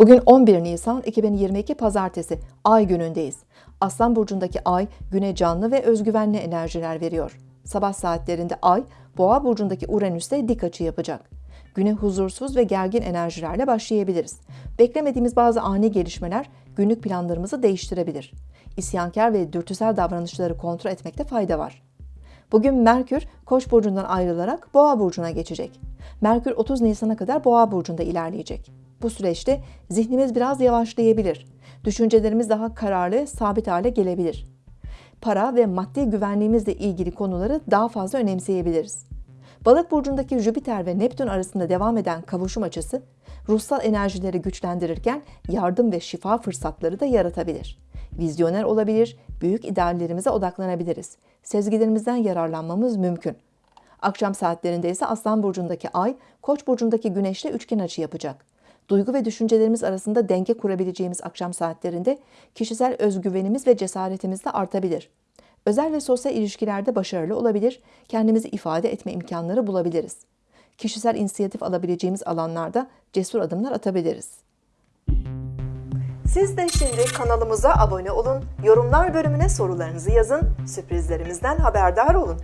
Bugün 11 Nisan 2022 Pazartesi Ay günündeyiz. Aslan burcundaki Ay güne canlı ve özgüvenli enerjiler veriyor. Sabah saatlerinde Ay Boğa burcundaki Uranüs'te dik açı yapacak. Güne huzursuz ve gergin enerjilerle başlayabiliriz. Beklemediğimiz bazı ani gelişmeler günlük planlarımızı değiştirebilir. İsyankar ve dürtüsel davranışları kontrol etmekte fayda var. Bugün Merkür Koç burcundan ayrılarak Boğa burcuna geçecek. Merkür 30 Nisan'a kadar Boğa burcunda ilerleyecek. Bu süreçte zihnimiz biraz yavaşlayabilir. Düşüncelerimiz daha kararlı, sabit hale gelebilir. Para ve maddi güvenliğimizle ilgili konuları daha fazla önemseyebiliriz. Balık burcundaki Jüpiter ve Neptün arasında devam eden kavuşum açısı, ruhsal enerjileri güçlendirirken yardım ve şifa fırsatları da yaratabilir. Vizyoner olabilir, büyük ideallerimize odaklanabiliriz. Sezgilerimizden yararlanmamız mümkün. Akşam saatlerinde ise Aslan burcundaki Ay, Koç burcundaki Güneş'le üçgen açı yapacak. Duygu ve düşüncelerimiz arasında denge kurabileceğimiz akşam saatlerinde kişisel özgüvenimiz ve cesaretimiz de artabilir. Özel ve sosyal ilişkilerde başarılı olabilir, kendimizi ifade etme imkanları bulabiliriz. Kişisel inisiyatif alabileceğimiz alanlarda cesur adımlar atabiliriz. Siz de şimdi kanalımıza abone olun, yorumlar bölümüne sorularınızı yazın, sürprizlerimizden haberdar olun.